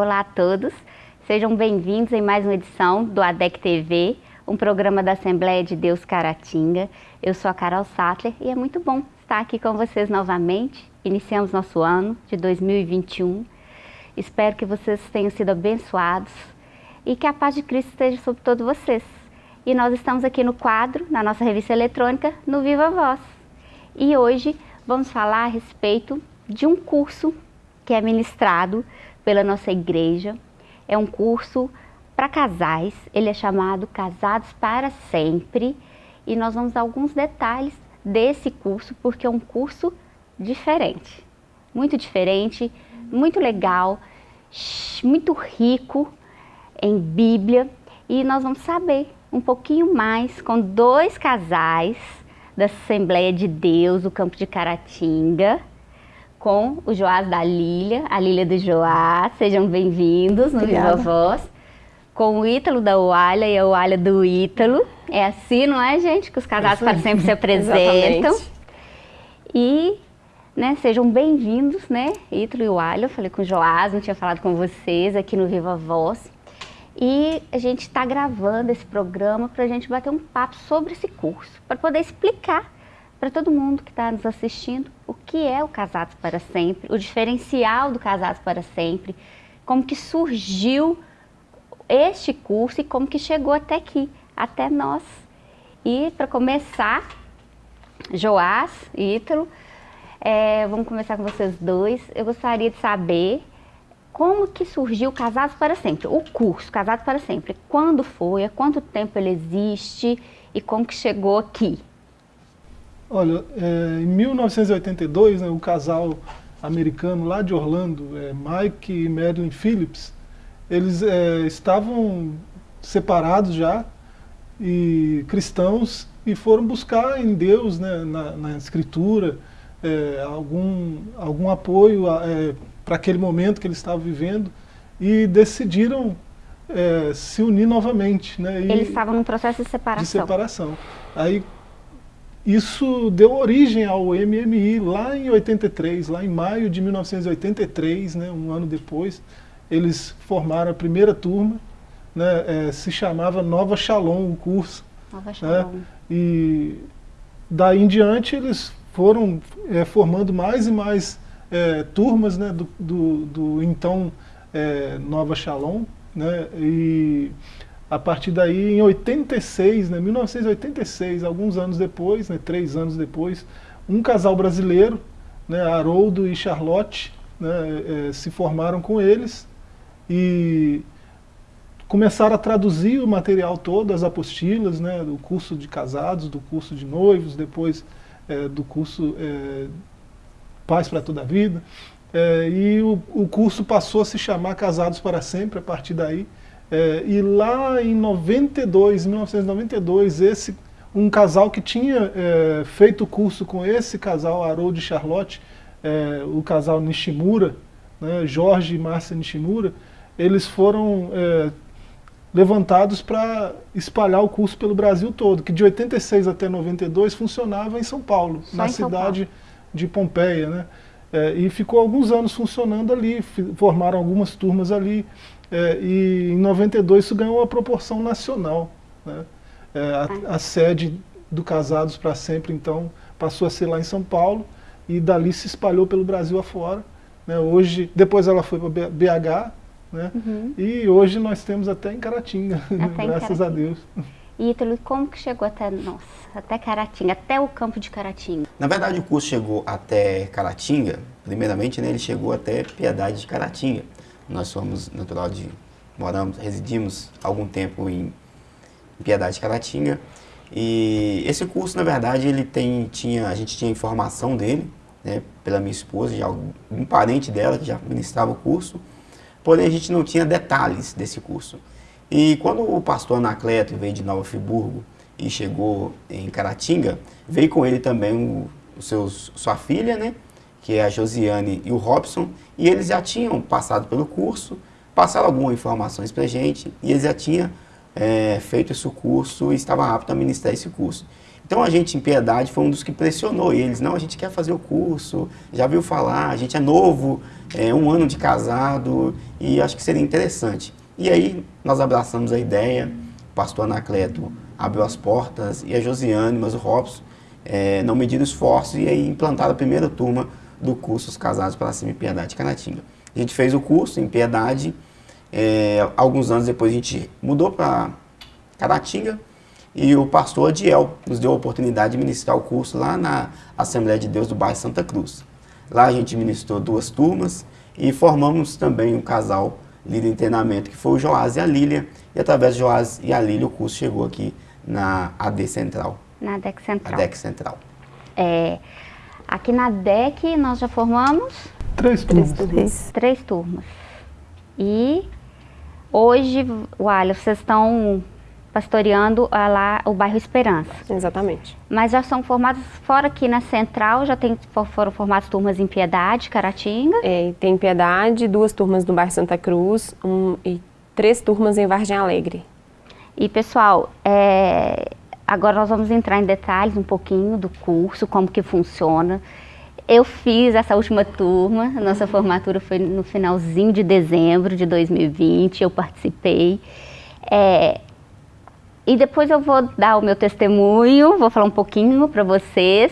Olá a todos, sejam bem-vindos em mais uma edição do ADEC TV, um programa da Assembleia de Deus Caratinga. Eu sou a Carol Sattler e é muito bom estar aqui com vocês novamente. Iniciamos nosso ano de 2021. Espero que vocês tenham sido abençoados e que a paz de Cristo esteja sobre todos vocês. E nós estamos aqui no quadro, na nossa revista eletrônica, no Viva Voz. E hoje vamos falar a respeito de um curso que é ministrado pela nossa igreja. É um curso para casais, ele é chamado Casados para Sempre. E nós vamos dar alguns detalhes desse curso, porque é um curso diferente. Muito diferente, muito legal, muito rico em Bíblia. E nós vamos saber um pouquinho mais com dois casais da Assembleia de Deus, do campo de Caratinga, com o Joás da Lília, a Lília do Joás. Sejam bem-vindos no Viva Voz. Com o Ítalo da Oalha e a Oalha do Ítalo. É assim, não é, gente? Que os casados para sempre se apresentam. e né, sejam bem-vindos, né? Ítalo e Oalha. Eu falei com o Joás, não tinha falado com vocês aqui no Viva Voz. E a gente está gravando esse programa para a gente bater um papo sobre esse curso, para poder explicar para todo mundo que está nos assistindo o que é o Casados para Sempre, o diferencial do Casados para Sempre, como que surgiu este curso e como que chegou até aqui, até nós. E para começar, Joás e Ítalo, é, vamos começar com vocês dois. Eu gostaria de saber como que surgiu Casados para Sempre, o curso Casados para Sempre. Quando foi, há quanto tempo ele existe e como que chegou aqui? Olha, é, em 1982, né, o casal americano lá de Orlando, é, Mike e Madeline Phillips, eles é, estavam separados já, e cristãos, e foram buscar em Deus, né, na, na Escritura, é, algum, algum apoio é, para aquele momento que eles estavam vivendo, e decidiram é, se unir novamente. Né, e, eles estavam num processo de separação. De separação. Aí isso deu origem ao MMI lá em 83, lá em maio de 1983, né, um ano depois, eles formaram a primeira turma, né, é, se chamava Nova Shalom o curso. Nova né, Shalom. Né, e daí em diante eles foram é, formando mais e mais é, turmas né, do, do, do então é, Nova Shalom, né, e a partir daí, em 86, né, 1986, alguns anos depois, né, três anos depois, um casal brasileiro, né, Haroldo e Charlotte, né, é, se formaram com eles e começaram a traduzir o material todo, as apostilas, né, do curso de casados, do curso de noivos, depois é, do curso é, Paz para Toda a Vida. E o, o curso passou a se chamar Casados para Sempre a partir daí. É, e lá em 92, 1992, esse, um casal que tinha é, feito o curso com esse casal, Harold e Charlotte, é, o casal Nishimura, né, Jorge e Márcia Nishimura, eles foram é, levantados para espalhar o curso pelo Brasil todo, que de 86 até 92 funcionava em São Paulo, Só na cidade Paulo. de Pompeia. Né? É, e ficou alguns anos funcionando ali, formaram algumas turmas ali, é, e em 92 isso ganhou uma proporção nacional. Né? É, a, a, sede do Casados para Sempre, então, passou a ser lá em São Paulo, e dali se espalhou pelo Brasil afora. Né? Hoje, depois ela foi para BH, né? Uhum. e hoje nós temos até em Caratinga, até graças em Caratinga. a Deus. Ítalo, como que chegou até nós, até Caratinga, até o campo de Caratinga? Na verdade, o curso chegou até Caratinga, primeiramente, né, ele chegou até Piedade de Caratinga. Nós somos natural de, moramos, residimos algum tempo em Piedade de Caratinga. E esse curso, na verdade, ele tem, tinha, a gente tinha informação dele, né, pela minha esposa, de algum, um parente dela que já ministrava o curso, porém a gente não tinha detalhes desse curso. E quando o pastor Anacleto veio de Nova Friburgo e chegou em Caratinga, veio com ele também o, o seus, sua filha, né? que é a Josiane e o Robson, e eles já tinham passado pelo curso, passaram algumas informações para a gente, e eles já tinham é, feito esse curso e estavam aptos a ministrar esse curso. Então a gente em Piedade foi um dos que pressionou eles. Não, a gente quer fazer o curso, já viu falar, a gente é novo, é um ano de casado e acho que seria interessante. E aí nós abraçamos a ideia, o pastor Anacleto abriu as portas e a Josiane, mas o Robson é, não mediram esforços e aí implantaram a primeira turma do curso Os Casados para Cima em Piedade Canatinga. A gente fez o curso em Piedade, é, alguns anos depois a gente mudou para Caratinga e o pastor Adiel nos deu a oportunidade de ministrar o curso lá na Assembleia de Deus do bairro Santa Cruz. Lá a gente ministrou duas turmas e formamos também um casal líder em treinamento que foi o Joás e a Lília e através do Joás e a Lília o curso chegou aqui na AD Central. Na ADEC Central. ADEC Central. É, aqui na ADEC nós já formamos Três turmas. três, três turmas. E hoje, Walha, vocês estão pastoreando lá o bairro Esperança. Exatamente. Mas já são formados fora aqui na Central, já tem, foram formadas turmas em Piedade, Caratinga. É, tem Piedade, duas turmas no bairro Santa Cruz um, e três turmas em Vargem Alegre. E pessoal, é, agora nós vamos entrar em detalhes um pouquinho do curso, como que funciona. Eu fiz essa última turma, nossa formatura foi no finalzinho de dezembro de 2020, eu participei. É, e depois eu vou dar o meu testemunho, vou falar um pouquinho para vocês,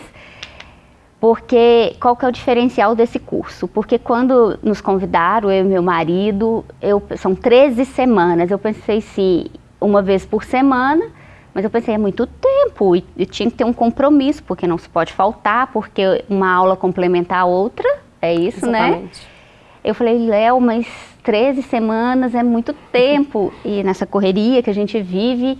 porque qual que é o diferencial desse curso? Porque quando nos convidaram, eu e meu marido, eu, são 13 semanas, eu pensei sim, uma vez por semana, mas eu pensei, é muito tempo, e, e tinha que ter um compromisso, porque não se pode faltar, porque uma aula complementa a outra, é isso, né? Exatamente. Eu falei, Léo, mas 13 semanas é muito tempo, e nessa correria que a gente vive,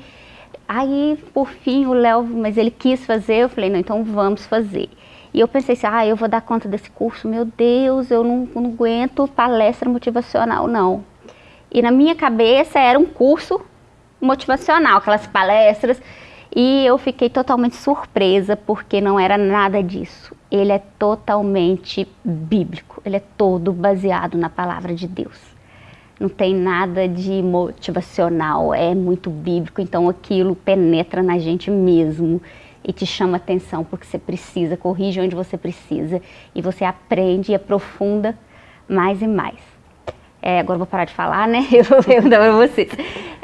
aí por fim o Léo, mas ele quis fazer, eu falei, não, então vamos fazer. E eu pensei assim, ah, eu vou dar conta desse curso, meu Deus, eu não, não aguento palestra motivacional, não. E na minha cabeça era um curso motivacional, aquelas palestras, e eu fiquei totalmente surpresa porque não era nada disso. Ele é totalmente bíblico, ele é todo baseado na palavra de Deus. Não tem nada de motivacional, é muito bíblico, então aquilo penetra na gente mesmo e te chama atenção porque você precisa, corrige onde você precisa e você aprende e aprofunda mais e mais. É, agora eu vou parar de falar, né? Eu vou perguntar para vocês.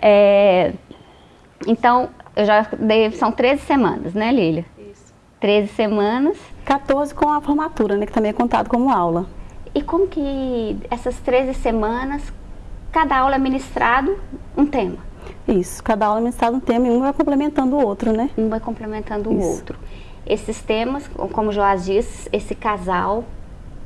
É, então, eu já dei, são 13 semanas, né, Lília? Isso. 13 semanas. 14 com a formatura, né, que também é contado como aula. E como que essas 13 semanas, cada aula é ministrado um tema? Isso, cada aula é ministrado um tema e um vai complementando o outro, né? Um vai complementando o Isso. outro. Esses temas, como o Joás disse, esse casal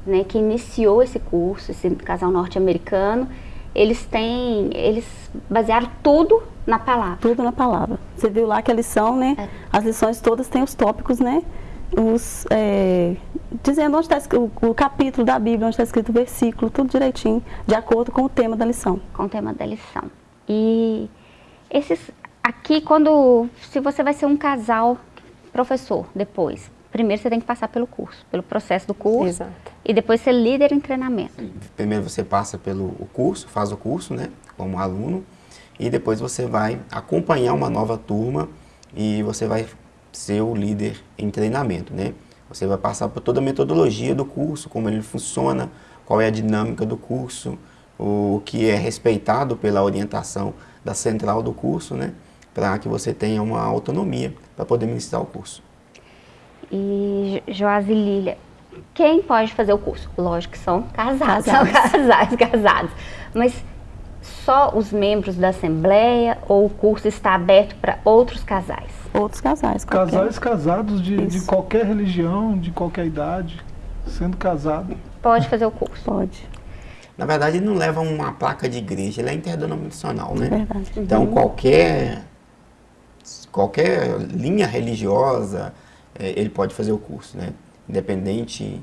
né, que iniciou esse curso, esse casal norte-americano, eles têm, eles basearam tudo na palavra. Tudo na palavra. Você viu lá que a lição, né? É. As lições todas têm os tópicos, né? Os, é, dizendo onde está o, o capítulo da Bíblia, onde está escrito o versículo, tudo direitinho, de acordo com o tema da lição. com o tema da lição. E esses aqui quando se você vai ser um casal professor depois, primeiro você tem que passar pelo curso, pelo processo do curso Exato. e depois ser líder em treinamento. Primeiro você passa pelo o curso, faz o curso, né, como aluno, e depois você vai acompanhar uma nova turma e você vai ser o líder em treinamento, né? Você vai passar por toda a metodologia do curso, como ele funciona, qual é a dinâmica do curso, o que é respeitado pela orientação da central do curso, né? Para que você tenha uma autonomia para poder ministrar o curso. E Jo- Joás e Lília, quem pode fazer o curso? Lógico que são casados, Casados. são casados, casados. Mas só os membros da Assembleia ou o curso está aberto para outros casais? Outros casais. qualquer. Casais casados de, de qualquer religião, de qualquer idade, sendo casado. Pode fazer o curso. Pode, Na verdade, ele não leva uma placa de igreja, ele é interdenominacional, né? verdade. Então, qualquer, qualquer linha religiosa, eh, ele pode fazer o curso, né? Independente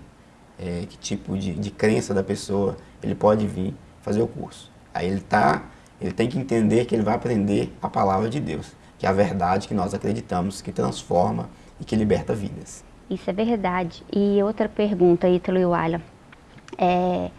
eh, que tipo de, de crença da pessoa, ele pode vir fazer o curso. Aí ele tá, ele tem que entender que ele vai aprender a palavra de Deus, que é a verdade que nós acreditamos, que transforma e que liberta vidas. Isso é verdade. E outra pergunta, Ítalo e Wala. É,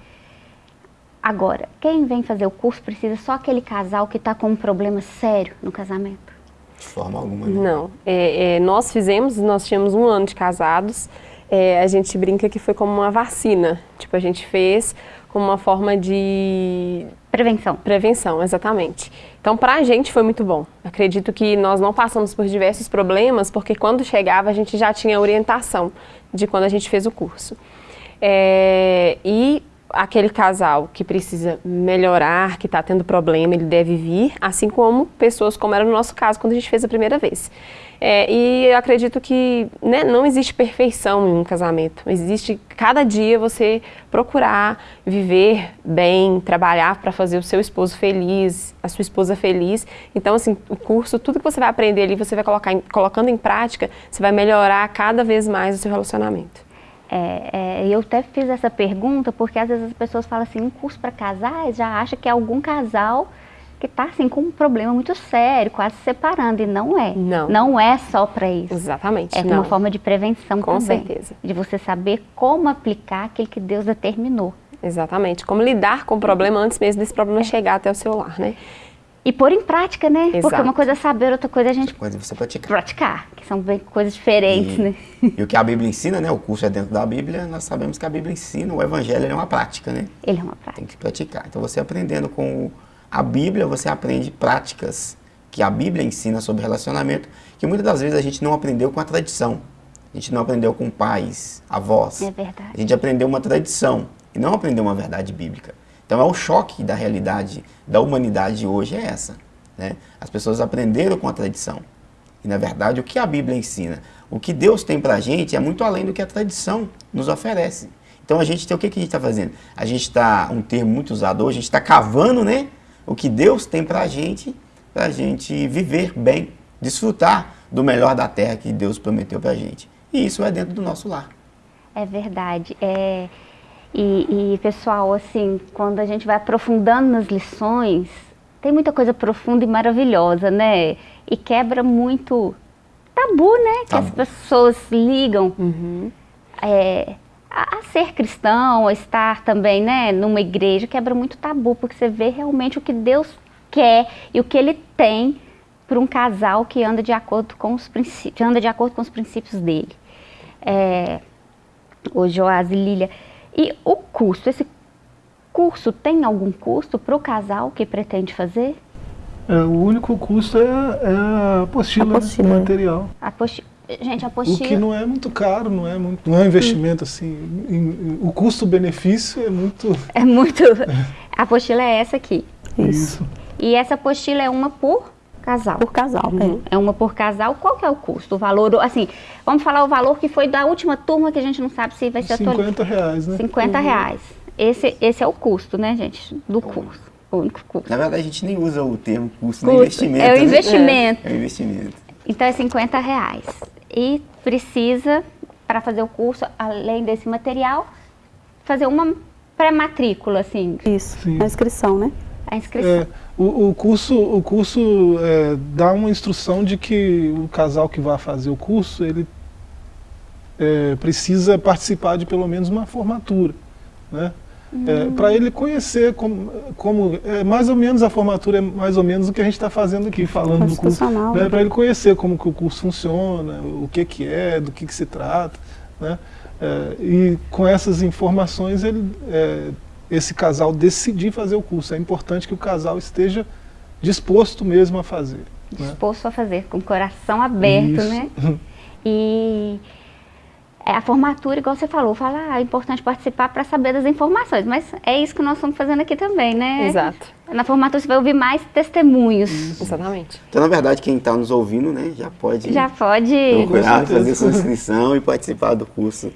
agora, quem vem fazer o curso precisa só aquele casal que está com um problema sério no casamento? De forma alguma. Né? Não. É, é, nós fizemos, nós tínhamos um ano de casados, é, a gente brinca que foi como uma vacina. Tipo, a gente fez como uma forma de... Prevenção. Prevenção, exatamente. Então, para a gente foi muito bom. Acredito que nós não passamos por diversos problemas, porque quando chegava a gente já tinha orientação de quando a gente fez o curso. É, e aquele casal que precisa melhorar, que está tendo problema, ele deve vir, assim como pessoas como era no nosso caso quando a gente fez a primeira vez. É, e eu acredito que né, não existe perfeição em um casamento. Existe cada dia você procurar viver bem, trabalhar para fazer o seu esposo feliz, a sua esposa feliz. Então, assim, o curso, tudo que você vai aprender ali, você vai colocar em, colocando em prática, você vai melhorar cada vez mais o seu relacionamento. É, é, eu até fiz essa pergunta porque às vezes as pessoas falam assim, um curso para casais já acha que é algum casal que está assim com um problema muito sério, quase se separando e não é. Não. Não é só para isso. Exatamente. É não. uma forma de prevenção Com também. certeza. De você saber como aplicar aquilo que Deus determinou. Exatamente. Como lidar com o problema antes mesmo desse problema chegar até o seu lar, né? E pôr em prática, né? Porque Exato. uma coisa é saber, outra coisa é a gente Coisa de você praticar. praticar, que são bem coisas diferentes, E, né? e o que a Bíblia ensina, né? O curso é dentro da Bíblia, nós sabemos que a Bíblia ensina, o Evangelho é uma prática, né? Ele é uma prática. Tem que praticar. Então você aprendendo com a Bíblia, você aprende práticas que a Bíblia ensina sobre relacionamento, que muitas das vezes a gente não aprendeu com a tradição. A gente não aprendeu com pais, avós. É verdade. A gente aprendeu uma tradição e não aprendeu uma verdade bíblica. Então é o choque da realidade da humanidade hoje é essa. Né? As pessoas aprenderam com a tradição. E na verdade o que a Bíblia ensina, o que Deus tem pra gente é muito além do que a tradição nos oferece. Então a gente tem o que, que a gente está fazendo? A gente está, um termo muito usado hoje, a gente está cavando né, o que Deus tem pra gente, pra gente viver bem, desfrutar do melhor da terra que Deus prometeu pra gente. E isso é dentro do nosso lar. É verdade. É, e, e, pessoal, assim, quando a gente vai aprofundando nas lições, tem muita coisa profunda e maravilhosa, né? E quebra muito tabu, né? Que Tabu. as pessoas ligam é, a, a ser cristão, a estar também, né, numa igreja, quebra muito tabu, porque você vê realmente o que Deus quer e o que Ele tem para um casal que anda de acordo com os princípios, anda de acordo com os princípios dele. É, o Joás e Lília. E o custo, esse curso tem algum custo para o casal que pretende fazer? É, o único custo é, é a apostila, né, Apostila, o é. material. A posti- Gente, a O que apostila... não é muito caro, não é, muito, não é um investimento assim. em- em- o custo-benefício é muito. É muito... A apostila é essa aqui. Isso. E essa apostila é uma por casal. Por casal, Uhum. É uma por casal. Qual que é o custo? O valor, assim, vamos falar o valor que foi da última turma que a gente não sabe se vai ser atualizado. 50 reais, né? 50 reais. Esse, esse é o custo, né, gente, do curso. O único custo. Na verdade, a gente nem usa o termo custo, nem Custo. investimento. É o né? investimento. É o investimento. Então é 50 reais. E precisa, para fazer o curso, além desse material, fazer uma pré-matrícula, assim, Isso. Sim. A inscrição, né? a inscrição. É, o, o curso, o curso é, dá uma instrução de que o casal que vai fazer o curso, ele é, precisa participar de pelo menos uma formatura, né? para ele conhecer como, como é, mais ou menos a formatura é mais ou menos o que a gente está fazendo aqui, falando do curso, né? né? para ele conhecer como que o curso funciona, o que que é, do que que se trata, né? É, e com essas informações ele, é, esse casal decidir fazer o curso. É importante que o casal esteja disposto mesmo a fazer. Né? disposto a fazer, com o coração aberto, Isso. né? E é, a formatura, igual você falou, fala, ah, é importante participar para saber das informações, mas é isso que nós estamos fazendo aqui também, né? Exato. Na formatura você vai ouvir mais testemunhos. Exatamente. Então, na verdade, quem está nos ouvindo, né, já pode Já pode. procurar fazer sua inscrição e participar do curso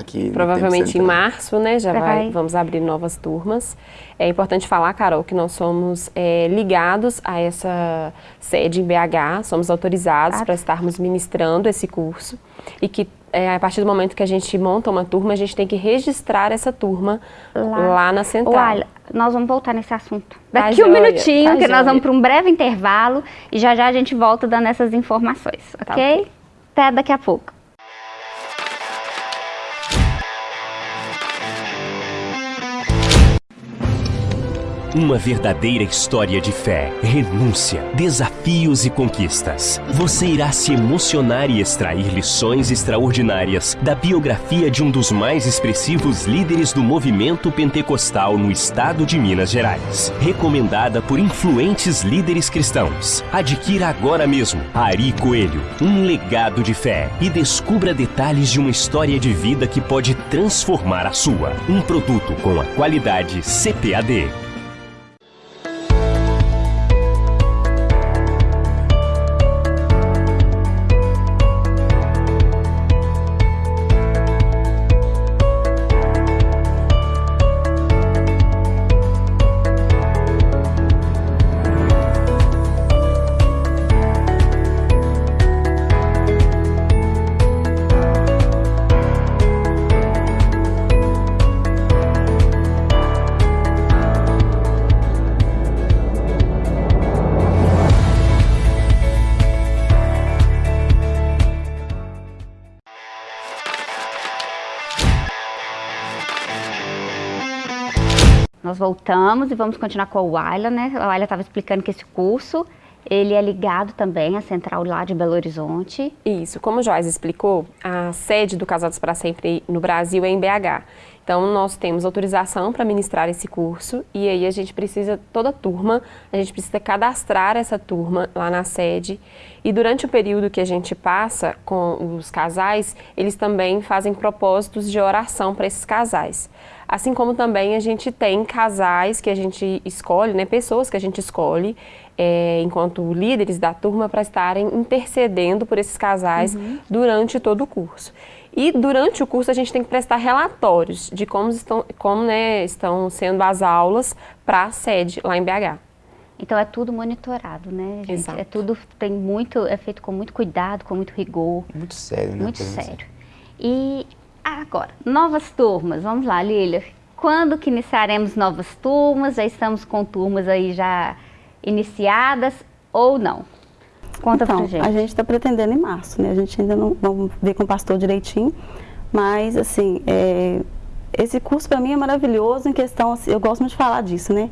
aqui. Provavelmente em março, né, já vai, vamos abrir novas turmas. É importante falar, Carol, que nós somos é, ligados a essa sede em BH, somos autorizados Ah. para estarmos ministrando esse curso e que é, a partir do momento que a gente monta uma turma, a gente tem que registrar essa turma lá, na central. Olha, nós vamos voltar nesse assunto. Tá Daqui um joia, minutinho, tá que nós joia. vamos para um breve intervalo e já já a gente volta dando essas informações, Tá ok? Até daqui a pouco. Uma verdadeira história de fé, renúncia, desafios e conquistas. Você irá se emocionar e extrair lições extraordinárias da biografia de um dos mais expressivos líderes do movimento pentecostal no estado de Minas Gerais. Recomendada por influentes líderes cristãos. Adquira agora mesmo Ari Coelho, um legado de fé e descubra detalhes de uma história de vida que pode transformar a sua. Um produto com a qualidade CPAD. Nós voltamos e vamos continuar com o Ayla, né? A Ayla estava explicando que esse curso, ele é ligado também à central lá de Belo Horizonte. Isso, como o Joás explicou, a sede do Casados para Sempre no Brasil é em BH. Então, nós temos autorização para ministrar esse curso e aí a gente precisa, toda turma, a gente precisa cadastrar essa turma lá na sede. E durante o período que a gente passa com os casais, eles também fazem propósitos de oração para esses casais. Assim como também a gente tem casais que a gente escolhe, né, pessoas que a gente escolhe é, enquanto líderes da turma para estarem intercedendo por esses casais uhum. durante todo o curso. E durante o curso a gente tem que prestar relatórios de como estão, como, né, estão sendo as aulas para a sede lá em BH. Então é tudo monitorado, né, gente? Exato. É tudo tem muito, é feito com muito cuidado, com muito rigor. Muito sério, né? Muito sério. E Agora, novas turmas, vamos lá, Lília. Quando que iniciaremos novas turmas? Já estamos com turmas aí já iniciadas ou não? Conta então, pra gente. A gente está pretendendo em março, né? A gente ainda não vamos ver com o pastor direitinho, mas assim, é, esse curso para mim é maravilhoso em questão, assim, eu gosto muito de falar disso, né?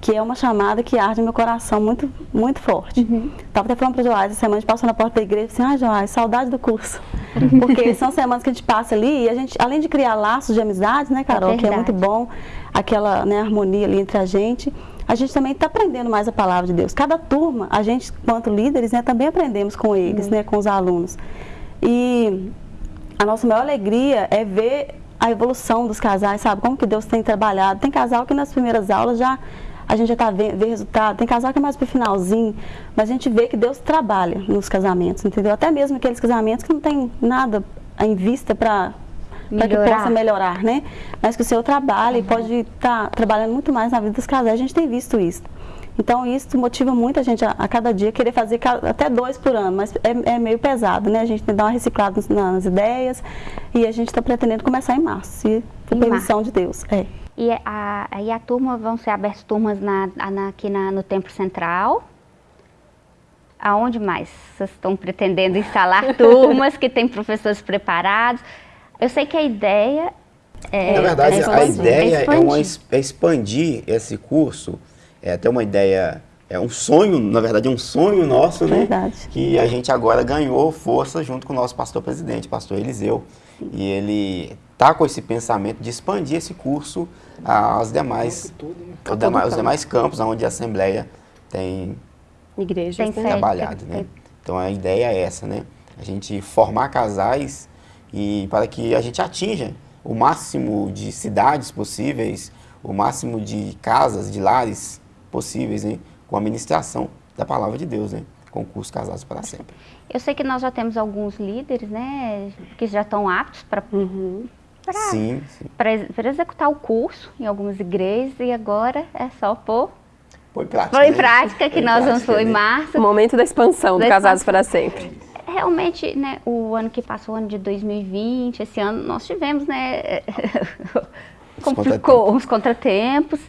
Que é uma chamada que arde meu coração muito, muito forte. Uhum. Tava até falando para o Joás, essa semana a gente passou na porta da igreja e assim, ah, Joás, saudade do curso. Porque são semanas que a gente passa ali e a gente, além de criar laços de amizade, né, Carol, é que é muito bom, aquela né, harmonia ali entre a gente, a gente também está aprendendo mais a palavra de Deus. Cada turma, a gente, quanto líderes, né, também aprendemos com eles, uhum. né, com os alunos. E a nossa maior alegria é ver a evolução dos casais, sabe? Como que Deus tem trabalhado. Tem casal que nas primeiras aulas já a gente já está vendo resultado. Tem casal que é mais para o finalzinho, mas a gente vê que Deus trabalha nos casamentos, entendeu? Até mesmo aqueles casamentos que não tem nada em vista para para que possa melhorar, né? Mas que o seu trabalho uhum. pode estar tá trabalhando muito mais na vida dos casais. A gente tem visto isso. Então isso motiva muito a gente a, a cada dia querer fazer até dois por ano, mas é, é, meio pesado, né? A gente tem que dar uma reciclada nas, nas ideias e a gente está pretendendo começar em março, se por permissão de Deus. É. E a, aí a turma, vão ser abertas turmas na, na, aqui na, no Templo Central. Aonde mais vocês estão pretendendo instalar turmas que tem professores preparados? Eu sei que a ideia é... Na verdade, é a ideia é, expandir. é, uma, é expandir esse curso, é até uma ideia, é um sonho, na verdade é um sonho nosso, né? Verdade. Que a gente agora ganhou força junto com o nosso pastor presidente, pastor Eliseu. Sim. E ele está com esse pensamento de expandir esse curso aos demais, né? os demais campos onde a Assembleia tem, Igreja, tem trabalhado. Né? Então a ideia é essa, né? A gente formar casais e para que a gente atinja o máximo de cidades possíveis, o máximo de casas, de lares possíveis, né? com a ministração da palavra de Deus, né? com o curso Casados para Sempre. Eu sei que nós já temos alguns líderes, né, que já estão aptos para uhum para executar o curso em algumas igrejas e agora é só pôr Põe em prática, Põe em né? prática que nós vamos pôr em né? março. O momento da expansão do Casados para Sempre. Realmente, né, o ano que passou, o ano de 2020, esse ano nós tivemos, né, complicou uns contratempos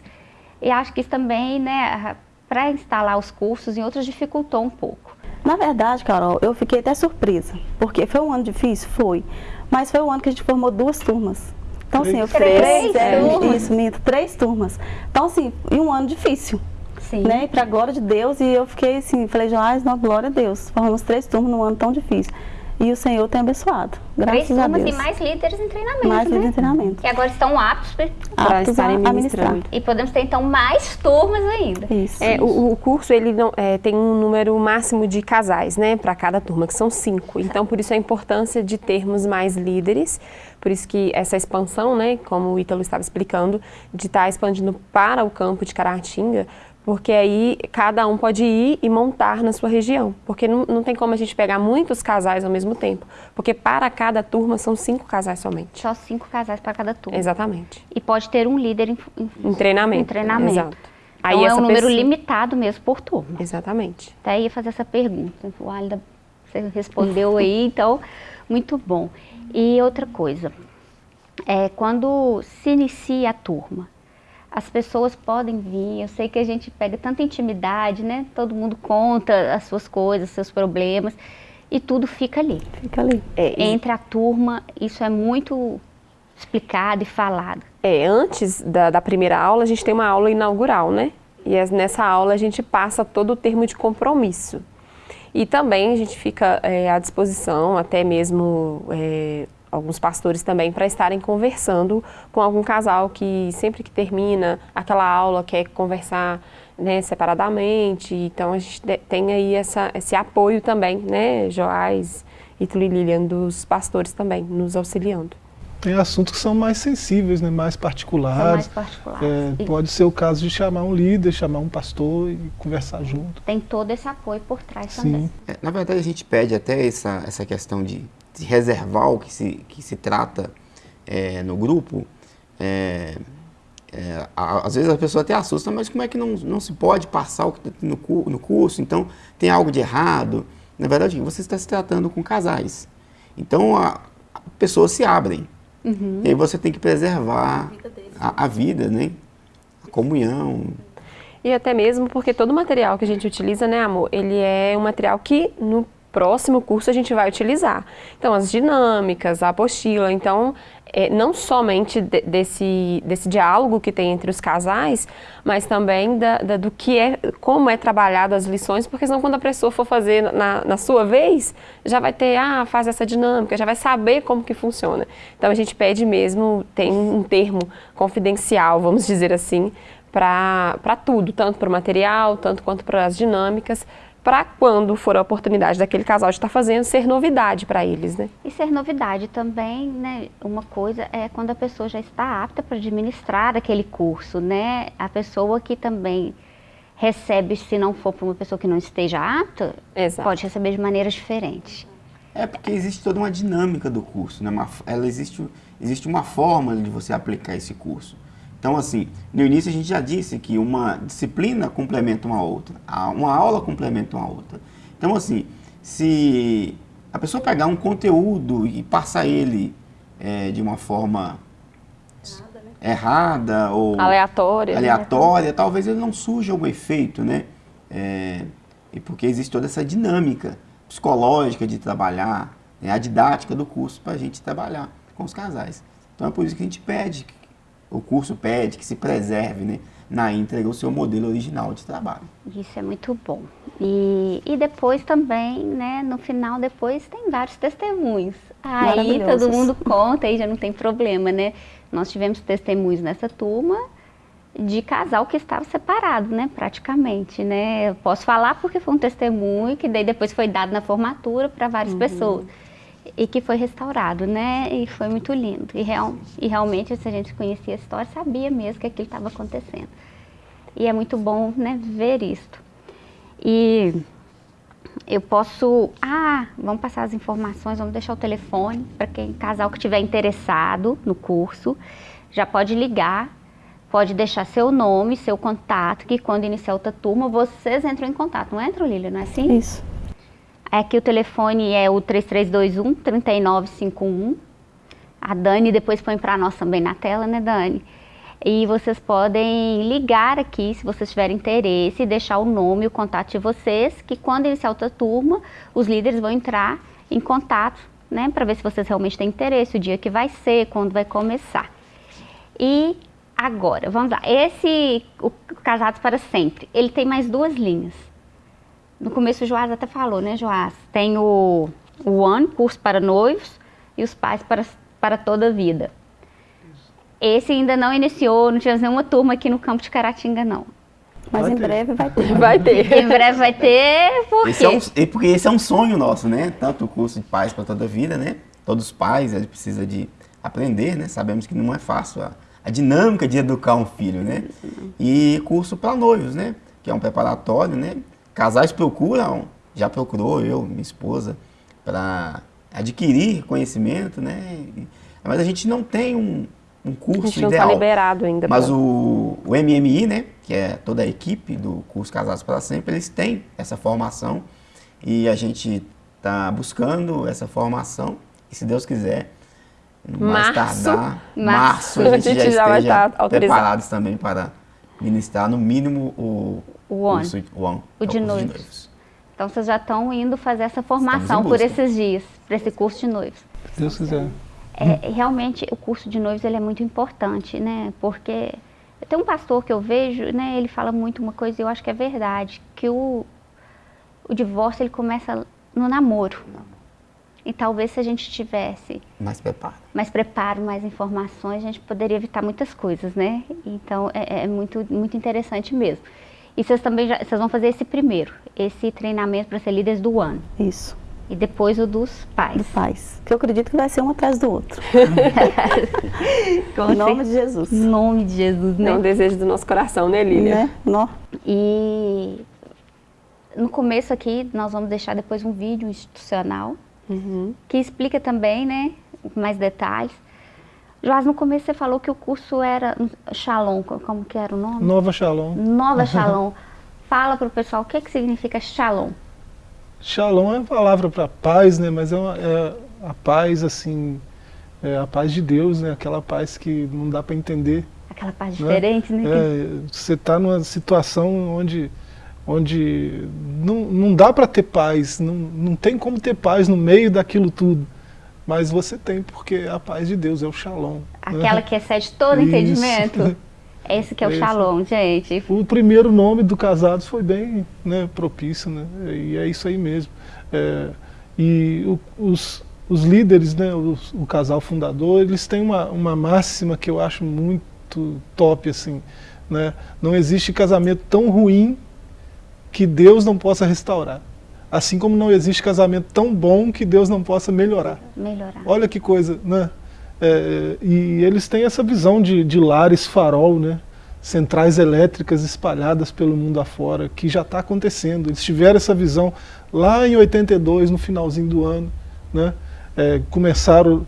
e acho que isso também, né, para instalar os cursos em outros dificultou um pouco. Na verdade, Carol, eu fiquei até surpresa, porque foi um ano difícil? Foi. Mas foi o ano que a gente formou duas turmas. Então, assim, eu Três fiz é, turmas? isso, minto, três turmas. Então, assim, e um ano difícil, Sim. né? E pra glória de Deus, e eu fiquei assim, falei, Joás, não, glória a Deus. Formamos três turmas num ano tão difícil. E o Senhor tem abençoado. Três Graças a turmas Deus. e mais líderes em treinamento, Mais né? líder de treinamento. Que agora estão aptos Para a, estarem a ministrando. e podemos ter então mais turmas ainda. Isso. É, o, o curso ele não, é, tem um número máximo de casais, né, para cada turma, que são cinco. Então, por isso a importância de termos mais líderes. Por isso que essa expansão, né, como o Ítalo estava explicando, de estar expandindo para o campo de Caratinga, porque aí cada um pode ir e montar na sua região. Porque não, não tem como a gente pegar muitos casais ao mesmo tempo. Porque para cada turma são cinco casais somente. Só cinco casais para cada turma. Exatamente. E pode ter um líder em, em- Em treinamento. em treinamento. Exato. Então é um número pessoa- limitado mesmo por turma. Exatamente. Até ia fazer essa pergunta. O Alida, você respondeu aí, então, muito bom. E outra coisa, é, quando se inicia a turma, as pessoas podem vir, eu sei que a gente pega tanta intimidade, né? Todo mundo conta as suas coisas, seus problemas, e tudo fica ali. Fica ali. É, e- Entre a turma, isso é muito explicado e falado. É, antes da, da primeira aula, a gente tem uma aula inaugural, né? E as- nessa aula a gente passa todo o termo de compromisso. E também a gente fica é, à disposição, até mesmo é, alguns pastores também, para estarem conversando com algum casal que sempre que termina aquela aula quer conversar né, separadamente. Então a gente tem aí essa, esse apoio também, né, Joás, Ítalo e Lilian, dos pastores também, nos auxiliando. Tem assuntos que são mais sensíveis, né, mais São particulares. mais particulares. É, E pode ser o caso de chamar um líder, chamar um pastor e conversar junto. Tem todo esse apoio por trás Sim. também. É, na verdade, a gente pede até essa, essa questão de reservar o que se, que se trata é, no grupo. É, é, às vezes a pessoa até assusta, mas como é que não, não se pode passar o que tem no, no curso? Então, tem algo de errado. Na verdade, você está se tratando com casais. Então, a, a pessoas se abrem. E aí você tem que preservar a, a vida, né? A comunhão, E até mesmo porque todo o material que a gente utiliza, né, amor, ele é um material que no próximo curso a gente vai utilizar. Então, as dinâmicas, a apostila, então, é, não somente de- desse, desse diálogo que tem entre os casais, mas também da, da- do que é, como é trabalhado as lições, porque senão quando a pessoa for fazer na, na sua vez, já vai ter, ah, faz essa dinâmica, já vai saber como que funciona. Então, a gente pede mesmo, tem um termo confidencial, vamos dizer assim, para tudo, tanto para o material, tanto quanto para as dinâmicas, para quando for a oportunidade daquele casal de estar fazendo, ser novidade para eles, né? E ser novidade também, né? Uma coisa é quando a pessoa já está apta para administrar aquele curso, né? A pessoa que também recebe, se não for para uma pessoa que não esteja apta, Exato. pode receber de maneiras diferentes. É porque existe toda uma dinâmica do curso, né? Uma, ela existe, existe uma forma de você aplicar esse curso. Então, assim, no início a gente já disse que uma disciplina complementa uma outra, uma aula complementa uma outra. Então, assim, se a pessoa pegar um conteúdo e passar ele eh, de uma forma errada ou Aleatória. né? aleatória, talvez ele não surja algum efeito, né? É, e porque existe toda essa dinâmica psicológica de trabalhar, né? a didática do curso para a gente trabalhar com os casais. Então é por isso que a gente pede, que- o curso pede que se preserve, né? Na íntegra o seu modelo original de trabalho. Isso é muito bom. E, e depois também, né, no final depois tem vários testemunhos. Aí todo mundo conta, aí já não tem problema, né? Nós tivemos testemunhos nessa turma de casal que estava separado, né, praticamente, né? Eu posso falar porque foi um testemunho que daí depois foi dado na formatura para várias pessoas e que foi restaurado, né? E foi muito lindo. E, real, e realmente, se a gente conhecia a história, sabia mesmo que aquilo estava acontecendo. E é muito bom, né, ver isto. E eu posso, ah, vamos passar as informações, vamos deixar o telefone para quem casal que estiver interessado no curso, já pode ligar, pode deixar seu nome, seu contato, que quando iniciar outra turma, vocês entram em contato. Não entram, Lília, não é assim? Isso. Aqui o telefone é o 3321 3951. A Dani depois põe para nós também na tela, né, Dani? E vocês podem ligar aqui se vocês tiverem interesse, deixar o nome e o contato de vocês, que quando iniciar outra turma, os líderes vão entrar em contato, né, para ver se vocês realmente têm interesse, o dia que vai ser, quando vai começar. E agora, vamos lá. Esse, o Casados para Sempre, ele tem mais duas linhas. No começo o Joás até falou, né, Joás? Tem o, o One, curso para noivos, e os pais para, para toda a vida. Esse ainda não iniciou, não tinha nenhuma turma aqui no campo de Caratinga, não. Mas Vai em ter. breve vai ter. Vai ter. Em breve vai ter, por Esse é um, quê? porque esse é um sonho nosso, né? Tanto o curso de pais para toda a vida, né? Todos os pais, eles precisam de aprender, né? Sabemos que não é fácil a, a dinâmica de educar um filho, né? E curso para noivos, né? Que é um preparatório, né? Casais procuram, já procurou eu, minha esposa, para adquirir conhecimento, né? Mas a gente não tem um, um A curso gente não está ideal. liberado ainda. Mas pra- o, o MMI, né, que é toda a equipe do curso Casados para Sempre, eles têm essa formação e a gente está buscando essa formação e se Deus quiser, no mais Março. tardar, Março. março, a gente, já, vai esteja estar autorizado. preparados também para ministrar no mínimo o, O curso o ONE, O que é de curso noivos. Então vocês já estão indo fazer essa formação por esses dias, para esse curso de noivos. Se Deus quiser. É, realmente o curso de noivos ele é muito importante, né? Porque tem um pastor que eu vejo, né? Ele fala muito uma coisa e eu acho que é verdade, que o, o divórcio ele começa no namoro. E talvez se a gente tivesse Mais preparo. mais preparo, mais informações, a gente poderia evitar muitas coisas, né? Então é, é muito, muito interessante mesmo. E vocês também já, vocês vão fazer esse primeiro, esse treinamento para ser líderes do ano. Isso, E depois o dos pais. do pais. Que eu acredito que vai ser um atrás do outro. Em nome de Jesus. Em nome de Jesus, né? É um desejo do nosso coração, né, Lília? Né? Nó. E no começo aqui nós vamos deixar depois um vídeo institucional Uhum. que explica também, né, mais detalhes. Joás, no começo você falou que o curso era Shalom, co- como que era o nome? Nova Shalom. Nova Shalom. Fala para o pessoal o que, que significa Shalom. Shalom é uma palavra para paz, né? Mas é, uma- é a paz, assim, é a paz de Deus, né? Aquela paz que não dá para entender. Aquela paz né? diferente, né? É, você está numa situação onde, onde não, não dá para ter paz, não, não tem como ter paz no meio daquilo tudo. Mas você tem, porque a paz de Deus é o Shalom. né? Aquela que excede todo Isso. entendimento. Esse que é o Esse. Shalom, gente. O primeiro nome do Casados foi bem né, propício, né? E é isso aí mesmo. É, e o- os, os líderes, né, os- o casal fundador, eles têm uma, uma máxima que eu acho muito top, assim, né? Não existe casamento tão ruim que Deus não possa restaurar. Assim como não existe casamento tão bom que Deus não possa melhorar. Melhorar. Olha que coisa, né? É, e eles têm essa visão de, de lares farol, né? Centrais elétricas espalhadas pelo mundo afora, que já está acontecendo. Eles tiveram essa visão lá em 82, no finalzinho do ano, né? É, começaram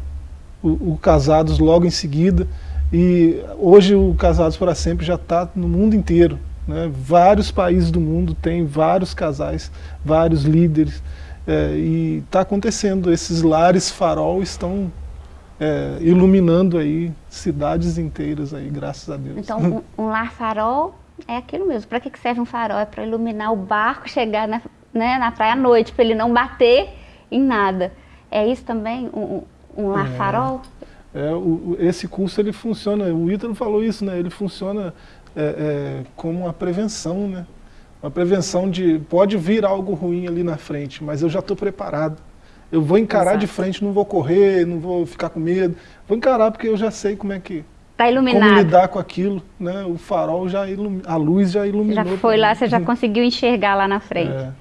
o, o Casados logo em seguida, e hoje o Casados para Sempre já está no mundo inteiro. Né? Vários países do mundo têm vários casais, vários líderes, é, e está acontecendo. Esses lares farol estão é, iluminando aí cidades inteiras aí, graças a Deus. Então, um, um lar farol é aquilo mesmo. Para que, serve um farol? É para iluminar o barco, chegar na, né, na praia à noite, para ele não bater em nada. É isso também, um, um- lar É. farol? É, o- esse curso ele funciona, o Ítalo falou isso, né? Ele funciona é, é, como uma prevenção, né? Uma prevenção de pode vir algo ruim ali na frente, mas eu já estou preparado. Eu vou encarar de Exato. frente, não vou correr, não vou ficar com medo. Vou encarar porque eu já sei como é que Está como iluminado. lidar com aquilo, né? O farol já ilumi- a luz já iluminou. já foi lá, você já conseguiu enxergar lá na frente. É.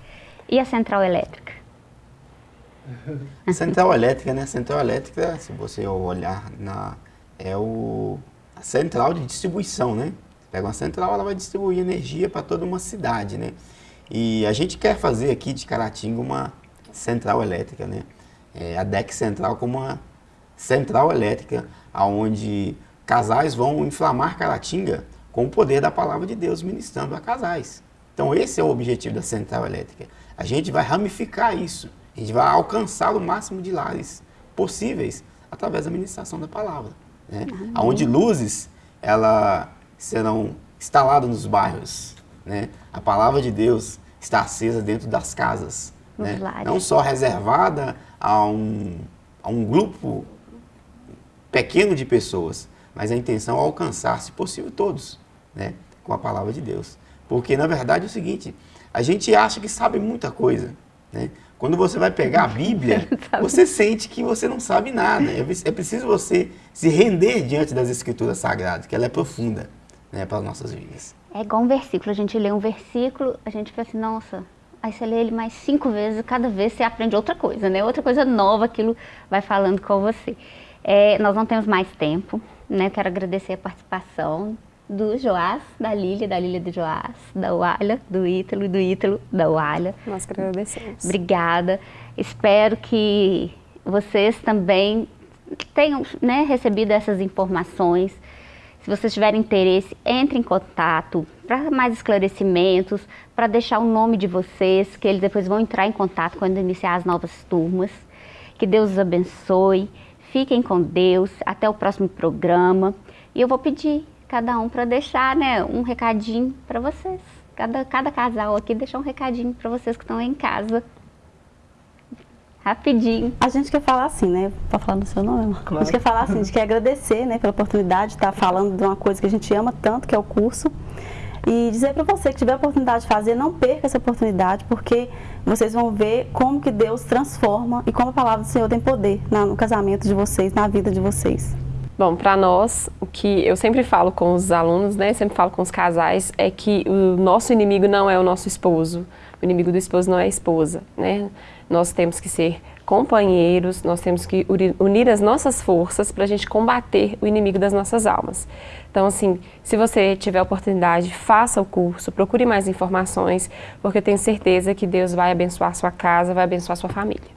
E a central elétrica? Central elétrica, né? Central elétrica, se você olhar na é o a central de distribuição, né? Pega uma central, ela vai distribuir energia para toda uma cidade, né? E a gente quer fazer aqui de Caratinga uma central elétrica, né? É, a DEC Central como uma central elétrica, aonde casais vão inflamar Caratinga com o poder da palavra de Deus ministrando a casais. Então esse é o objetivo da central elétrica. A gente vai ramificar isso. A gente vai alcançar o máximo de lares possíveis através da ministração da palavra. Né? Onde luzes ela serão instaladas nos bairros. Né? A palavra de Deus está acesa dentro das casas. Né? Não só reservada a um, a um grupo pequeno de pessoas, mas a intenção é alcançar, se possível, todos, né? com a palavra de Deus. Porque, na verdade, é o seguinte, a gente acha que sabe muita coisa, né? Quando você vai pegar a Bíblia, você sente que você não sabe nada. É preciso você se render diante das Escrituras Sagradas, que ela é profunda né, para as nossas vidas. É igual um versículo, a gente lê um versículo, a gente fica assim, nossa, aí você lê ele mais cinco vezes, cada vez você aprende outra coisa, né? Outra coisa nova, aquilo vai falando com você. É, nós não temos mais tempo, né? Quero agradecer a participação do Joás, da Lília, da Lília do Joás, da Walha, do Ítalo, do Ítalo, da Walha. Nós que agradecemos. Obrigada. Espero que vocês também tenham né, recebido essas informações. Se vocês tiverem interesse, entre em contato para mais esclarecimentos, para deixar o nome de vocês, que eles depois vão entrar em contato quando iniciar as novas turmas. Que Deus os abençoe. Fiquem com Deus. Até o próximo programa. E eu vou pedir cada um para deixar né, um recadinho para vocês. Cada, cada casal aqui deixar um recadinho para vocês que estão em casa. Rapidinho. A gente quer falar assim, né? Pode falar no seu nome? Claro. A gente quer falar assim, a gente quer agradecer né, pela oportunidade de estar falando de uma coisa que a gente ama tanto, que é o curso. E dizer para você que tiver a oportunidade de fazer, não perca essa oportunidade, porque vocês vão ver como que Deus transforma e como a palavra do Senhor tem poder no casamento de vocês, na vida de vocês. Bom, para nós, o que eu sempre falo com os alunos, né, sempre falo com os casais, é que o nosso inimigo não é o nosso esposo, o inimigo do esposo não é a esposa, né? Nós temos que ser companheiros, nós temos que unir as nossas forças para a gente combater o inimigo das nossas almas. Então, assim, se você tiver oportunidade, faça o curso, procure mais informações, porque eu tenho certeza que Deus vai abençoar sua casa, vai abençoar sua família.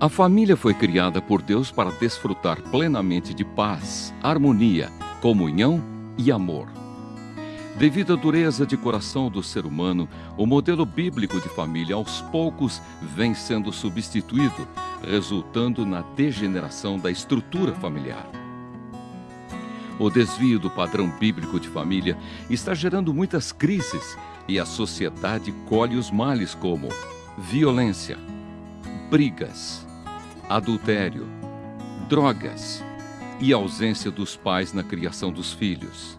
A família foi criada por Deus para desfrutar plenamente de paz, harmonia, comunhão e amor. Devido à dureza de coração do ser humano, o modelo bíblico de família aos poucos vem sendo substituído, resultando na degeneração da estrutura familiar. O desvio do padrão bíblico de família está gerando muitas crises e a sociedade colhe os males como violência, brigas, adultério, drogas e ausência dos pais na criação dos filhos.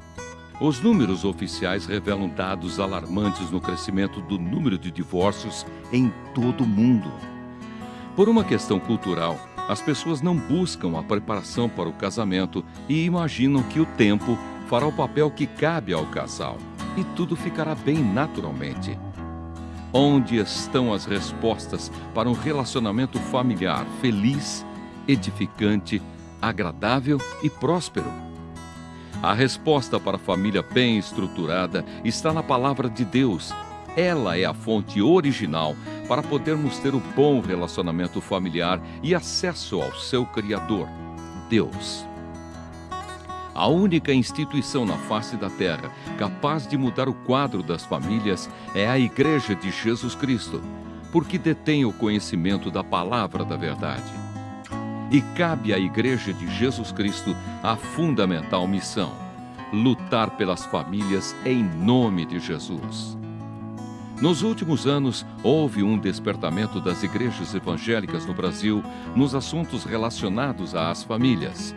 Os números oficiais revelam dados alarmantes no crescimento do número de divórcios em todo o mundo. Por uma questão cultural, as pessoas não buscam a preparação para o casamento e imaginam que o tempo fará o papel que cabe ao casal e tudo ficará bem naturalmente. Onde estão as respostas para um relacionamento familiar feliz, edificante, agradável e próspero? A resposta para a família bem estruturada está na palavra de Deus. Ela é a fonte original para podermos ter o um bom relacionamento familiar e acesso ao seu Criador, Deus. A única instituição na face da terra capaz de mudar o quadro das famílias é a Igreja de Jesus Cristo, porque detém o conhecimento da palavra da verdade. E cabe à Igreja de Jesus Cristo a fundamental missão: lutar pelas famílias em nome de Jesus. Nos últimos anos, houve um despertamento das igrejas evangélicas no Brasil nos assuntos relacionados às famílias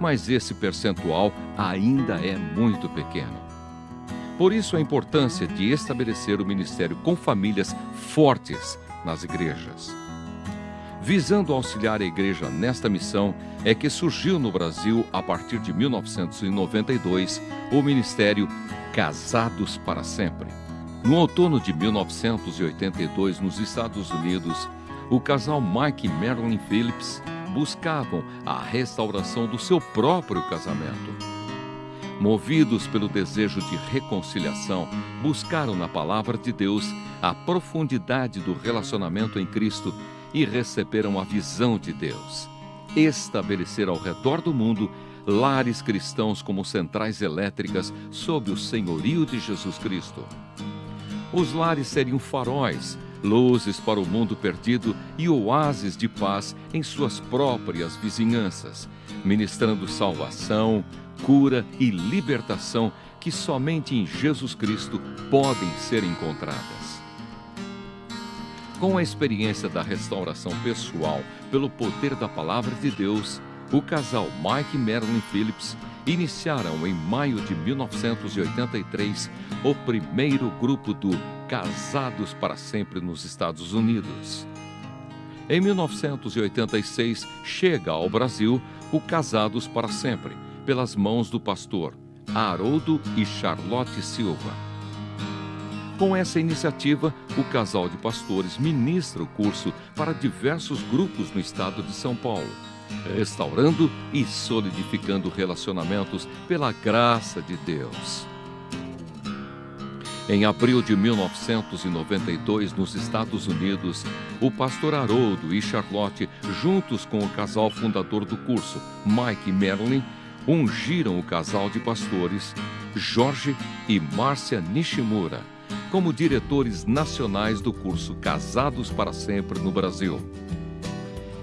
mas esse percentual ainda é muito pequeno. Por isso, a importância de estabelecer o ministério com famílias fortes nas igrejas. Visando auxiliar a igreja nesta missão, é que surgiu no Brasil, a partir de 1992, o ministério Casados para Sempre. No outono de 1982, nos Estados Unidos, o casal Mike e Marilyn Phillips buscavam a restauração do seu próprio casamento. Movidos pelo desejo de reconciliação, buscaram na palavra de Deus a profundidade do relacionamento em Cristo e receberam a visão de Deus. Estabelecer ao redor do mundo lares cristãos como centrais elétricas sob o senhorio de Jesus Cristo. Os lares seriam faróis luzes para o mundo perdido e oásis de paz em suas próprias vizinhanças, ministrando salvação, cura e libertação que somente em Jesus Cristo podem ser encontradas. Com a experiência da restauração pessoal pelo poder da palavra de Deus, o casal Mike e Marilyn Phillips iniciaram em maio de 1983 o primeiro grupo do Casados para Sempre nos Estados Unidos. Em 1986, chega ao Brasil o Casados para Sempre, pelas mãos do pastor Haroldo e Charlotte Silva. Com essa iniciativa, o casal de pastores ministra o curso para diversos grupos no estado de São Paulo, restaurando e solidificando relacionamentos pela graça de Deus. Em abril de 1992, nos Estados Unidos, o pastor Haroldo e Charlotte, juntos com o casal fundador do curso, Mike Marilyn, ungiram o casal de pastores, Jorge e Márcia Nishimura, como diretores nacionais do curso Casados para Sempre no Brasil.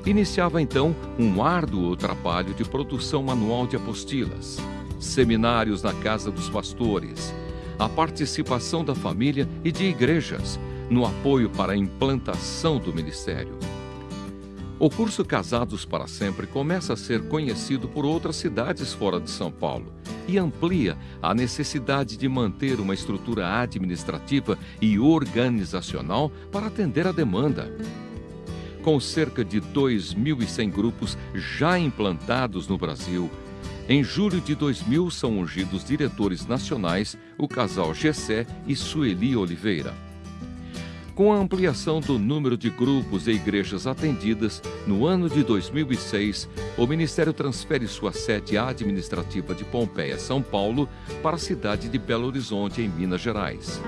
Iniciava então um árduo trabalho de produção manual de apostilas, seminários na casa dos pastores, a participação da família e de igrejas no apoio para a implantação do ministério. O curso Casados para Sempre começa a ser conhecido por outras cidades fora de São Paulo e amplia a necessidade de manter uma estrutura administrativa e organizacional para atender a demanda. Com cerca de 2.100 grupos já implantados no Brasil, em julho de 2000 são ungidos diretores nacionais o casal Gessé e Sueli Oliveira. Com a ampliação do número de grupos e igrejas atendidas, no ano de 2006, o Ministério transfere sua sede administrativa de Pompeia, São Paulo, para a cidade de Belo Horizonte, em Minas Gerais.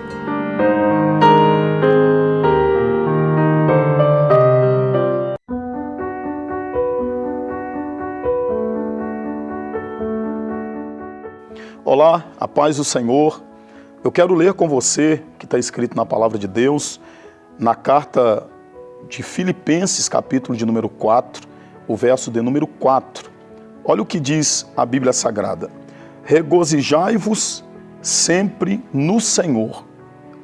Olá, a paz do Senhor. Eu quero ler com você, que está escrito na palavra de Deus, na carta de Filipenses, capítulo de número 4, o verso de número 4. Olha o que diz a Bíblia Sagrada. Regozijai-vos sempre no Senhor.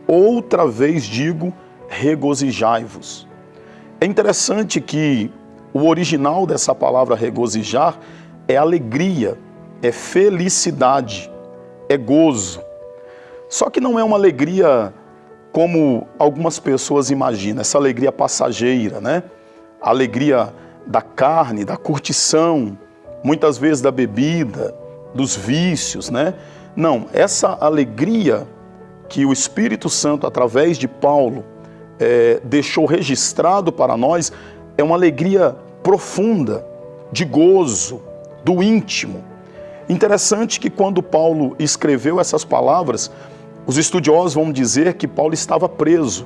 Outra vez digo, regozijai-vos. É interessante que o original dessa palavra regozijar é alegria, é felicidade, é gozo. Só que não é uma alegria como algumas pessoas imaginam, essa alegria passageira, né? A alegria da carne, da curtição, muitas vezes da bebida, dos vícios, né? Não, essa alegria que o Espírito Santo, através de Paulo, é, deixou registrado para nós, é uma alegria profunda, de gozo, do íntimo. Interessante que quando Paulo escreveu essas palavras, os estudiosos vão dizer que Paulo estava preso,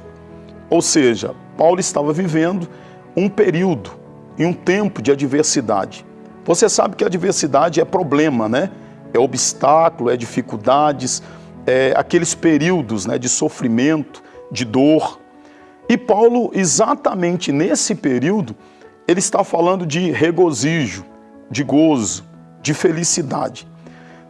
ou seja, Paulo estava vivendo um período e um tempo de adversidade. Você sabe que a adversidade é problema, né? É obstáculo, é dificuldades, é aqueles períodos né, de sofrimento, de dor. E Paulo, exatamente nesse período, ele está falando de regozijo, de gozo, de felicidade.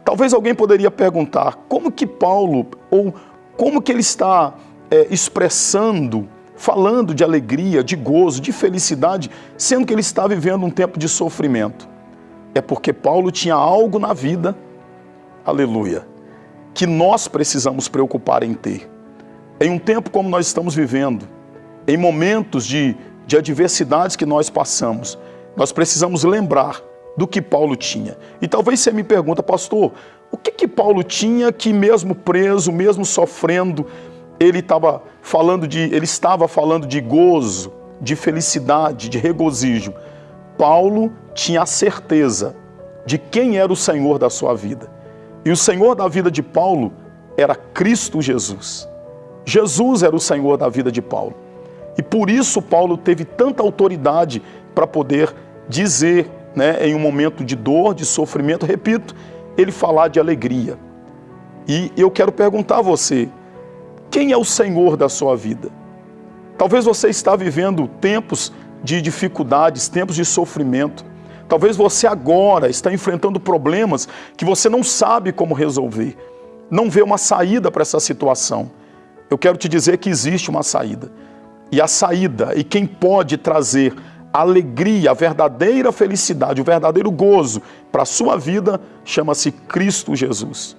Talvez alguém poderia perguntar como que Paulo, ou como que ele está é, expressando, falando de alegria, de gozo, de felicidade, sendo que ele está vivendo um tempo de sofrimento. É porque Paulo tinha algo na vida, aleluia, que nós precisamos preocupar em ter. Em um tempo como nós estamos vivendo, em momentos de, de adversidades que nós passamos, nós precisamos lembrar do que Paulo tinha. E talvez você me pergunta, pastor, o que que Paulo tinha que mesmo preso, mesmo sofrendo, ele estava falando de, ele estava falando de gozo, de felicidade, de regozijo. Paulo tinha a certeza de quem era o Senhor da sua vida. E o Senhor da vida de Paulo era Cristo Jesus. Jesus era o Senhor da vida de Paulo. E por isso Paulo teve tanta autoridade para poder dizer né, em um momento de dor, de sofrimento, repito, ele falar de alegria. E eu quero perguntar a você, quem é o Senhor da sua vida? Talvez você está vivendo tempos de dificuldades, tempos de sofrimento. Talvez você agora está enfrentando problemas que você não sabe como resolver. Não vê uma saída para essa situação. Eu quero te dizer que existe uma saída. E a saída, e quem pode trazer alegria, a verdadeira felicidade, o verdadeiro gozo para a sua vida chama-se Cristo Jesus.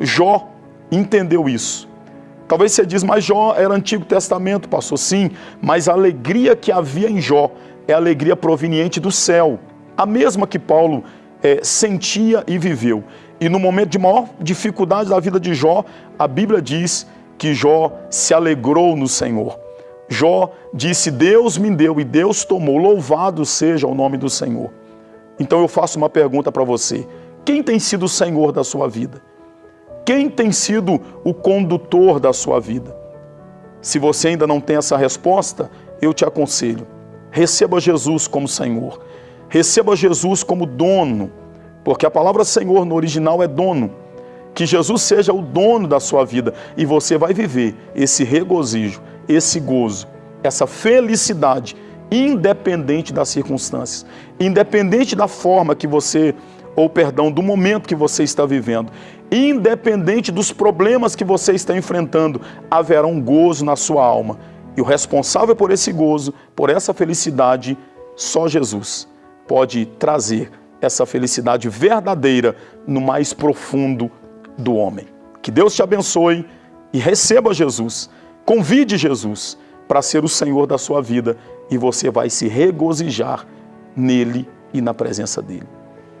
Jó entendeu isso. Talvez você diz, mas Jó era Antigo Testamento, passou sim, mas a alegria que havia em Jó é a alegria proveniente do céu, a mesma que Paulo é, sentia e viveu. E no momento de maior dificuldade da vida de Jó, a Bíblia diz que Jó se alegrou no Senhor. Jó disse: Deus me deu e Deus tomou, louvado seja o nome do Senhor. Então eu faço uma pergunta para você: quem tem sido o Senhor da sua vida? Quem tem sido o condutor da sua vida? Se você ainda não tem essa resposta, eu te aconselho: receba Jesus como Senhor, receba Jesus como dono, porque a palavra Senhor no original é dono. Que Jesus seja o dono da sua vida e você vai viver esse regozijo, esse gozo, essa felicidade, independente das circunstâncias, independente da forma que você, ou perdão, do momento que você está vivendo, independente dos problemas que você está enfrentando, haverá um gozo na sua alma. E o responsável por esse gozo, por essa felicidade, só Jesus pode trazer essa felicidade verdadeira no mais profundo do homem. Que Deus te abençoe e receba Jesus Convide Jesus para ser o Senhor da sua vida e você vai se regozijar nele e na presença dele.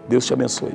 Deus te abençoe.